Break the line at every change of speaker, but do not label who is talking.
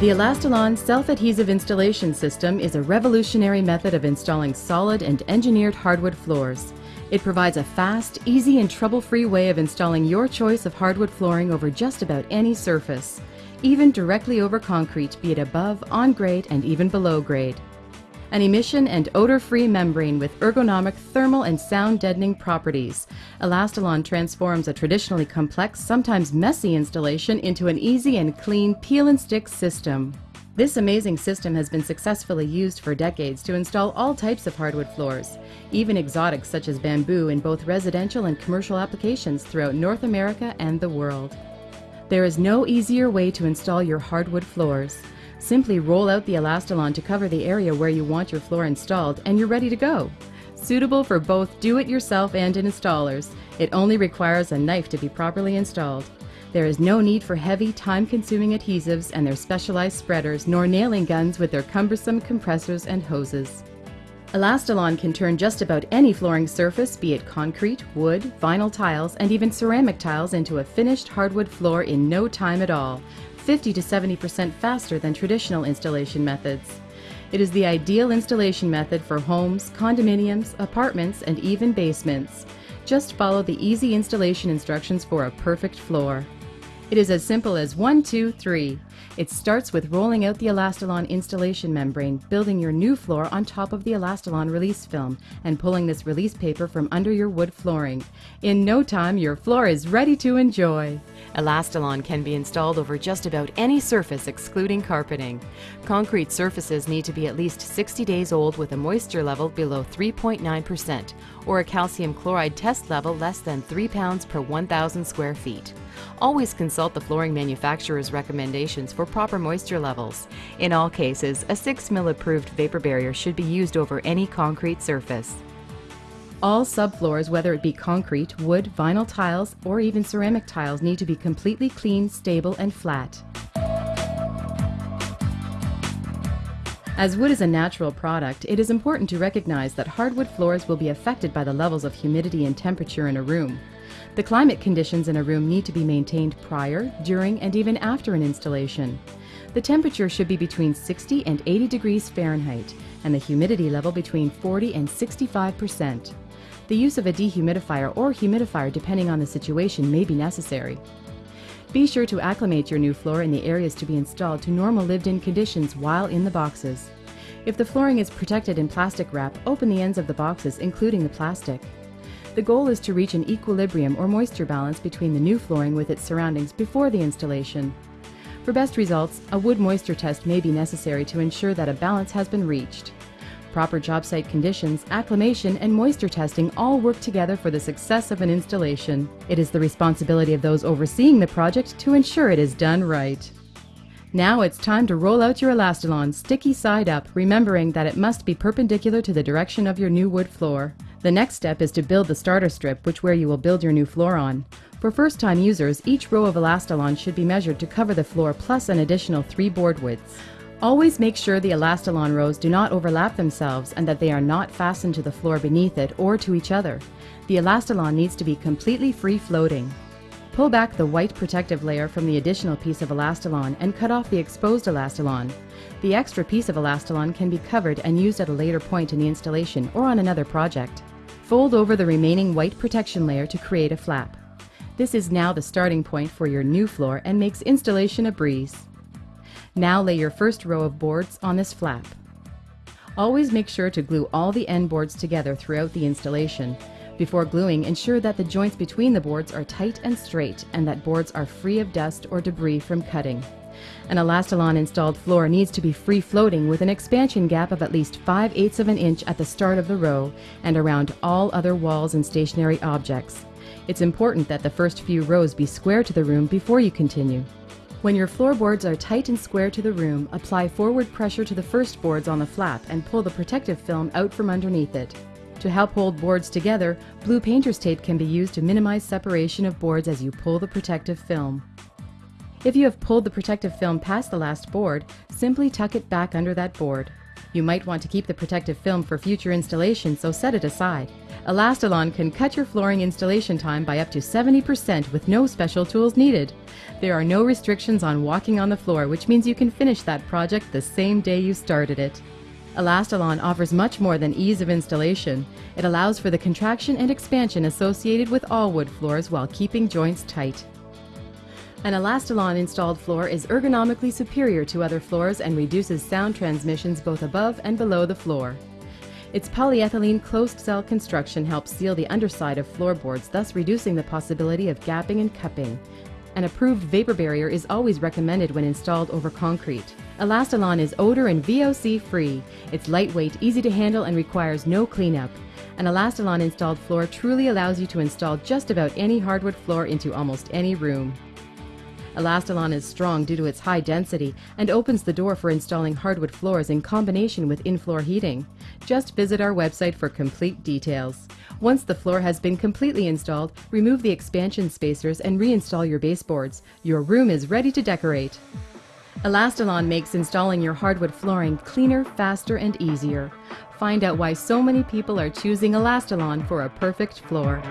The Elastilon self-adhesive installation system is a revolutionary method of installing solid and engineered hardwood floors. It provides a fast, easy, and trouble-free way of installing your choice of hardwood flooring over just about any surface, even directly over concrete, be it above, on grade, and even below grade. An emission and odor-free membrane with ergonomic thermal and sound deadening properties, Elastilon transforms a traditionally complex, sometimes messy installation into an easy and clean peel and stick system. This amazing system has been successfully used for decades to install all types of hardwood floors, even exotics such as bamboo in both residential and commercial applications throughout North America and the world. There is no easier way to install your hardwood floors. Simply roll out the Elastilon to cover the area where you want your floor installed and you're ready to go. Suitable for both do-it-yourself and installers, it only requires a knife to be properly installed. There is no need for heavy, time-consuming adhesives and their specialized spreaders, nor nailing guns with their cumbersome compressors and hoses. Elastilon can turn just about any flooring surface, be it concrete, wood, vinyl tiles, and even ceramic tiles into a finished hardwood floor in no time at all, 50 to 70% faster than traditional installation methods. It is the ideal installation method for homes, condominiums, apartments, and even basements. Just follow the easy installation instructions for a perfect floor. It is as simple as one, two, three. It starts with rolling out the Elastilon installation membrane, building your new floor on top of the Elastilon release film, and pulling this release paper from under your wood flooring. In no time, your floor is ready to enjoy. Elastilon can be installed over just about any surface excluding carpeting. Concrete surfaces need to be at least 60 days old with a moisture level below 3.9% or a calcium chloride test level less than 3 pounds per 1,000 square feet. Always consult the flooring manufacturer's recommendations for proper moisture levels. In all cases, a 6 mil approved vapor barrier should be used over any concrete surface. All subfloors, whether it be concrete, wood, vinyl tiles, or even ceramic tiles, need to be completely clean, stable, and flat. As wood is a natural product, it is important to recognize that hardwood floors will be affected by the levels of humidity and temperature in a room. The climate conditions in a room need to be maintained prior, during, and even after an installation. The temperature should be between 60 and 80 degrees Fahrenheit, and the humidity level between 40 and 65 percent. The use of a dehumidifier or humidifier depending on the situation may be necessary. Be sure to acclimate your new floor in the areas to be installed to normal lived-in conditions while in the boxes. If the flooring is protected in plastic wrap, open the ends of the boxes, including the plastic. The goal is to reach an equilibrium or moisture balance between the new flooring with its surroundings before the installation. For best results, a wood moisture test may be necessary to ensure that a balance has been reached. Proper job site conditions, acclimation, and moisture testing all work together for the success of an installation. It is the responsibility of those overseeing the project to ensure it is done right. Now it's time to roll out your Elastilon sticky side up, remembering that it must be perpendicular to the direction of your new wood floor. The next step is to build the starter strip, which where you will build your new floor on. For first-time users, each row of Elastilon should be measured to cover the floor plus an additional three board widths. Always make sure the Elastilon rows do not overlap themselves and that they are not fastened to the floor beneath it or to each other. The Elastilon needs to be completely free floating. Pull back the white protective layer from the additional piece of Elastilon and cut off the exposed Elastilon. The extra piece of Elastilon can be covered and used at a later point in the installation or on another project. Fold over the remaining white protection layer to create a flap. This is now the starting point for your new floor and makes installation a breeze. Now lay your first row of boards on this flap. Always make sure to glue all the end boards together throughout the installation. Before gluing, ensure that the joints between the boards are tight and straight and that boards are free of dust or debris from cutting. An Elastilon installed floor needs to be free floating with an expansion gap of at least 5 eighths of an inch at the start of the row and around all other walls and stationary objects. It's important that the first few rows be square to the room before you continue. When your floorboards are tight and square to the room, apply forward pressure to the first boards on the flap and pull the protective film out from underneath it. To help hold boards together, blue painter's tape can be used to minimize separation of boards as you pull the protective film. If you have pulled the protective film past the last board, simply tuck it back under that board. You might want to keep the protective film for future installation, so set it aside. Elastilon can cut your flooring installation time by up to 70% with no special tools needed. There are no restrictions on walking on the floor, which means you can finish that project the same day you started it. Elastilon offers much more than ease of installation. It allows for the contraction and expansion associated with all wood floors while keeping joints tight. An Elastilon installed floor is ergonomically superior to other floors and reduces sound transmissions both above and below the floor. Its polyethylene closed cell construction helps seal the underside of floorboards, thus reducing the possibility of gapping and cupping. An approved vapor barrier is always recommended when installed over concrete. Elastilon is odor and VOC free. It's lightweight, easy to handle, and requires no cleanup. An Elastilon installed floor truly allows you to install just about any hardwood floor into almost any room. Elastilon is strong due to its high density and opens the door for installing hardwood floors in combination with in-floor heating. Just visit our website for complete details. Once the floor has been completely installed, remove the expansion spacers and reinstall your baseboards. Your room is ready to decorate. Elastilon makes installing your hardwood flooring cleaner, faster, and easier. Find out why so many people are choosing Elastilon for a perfect floor.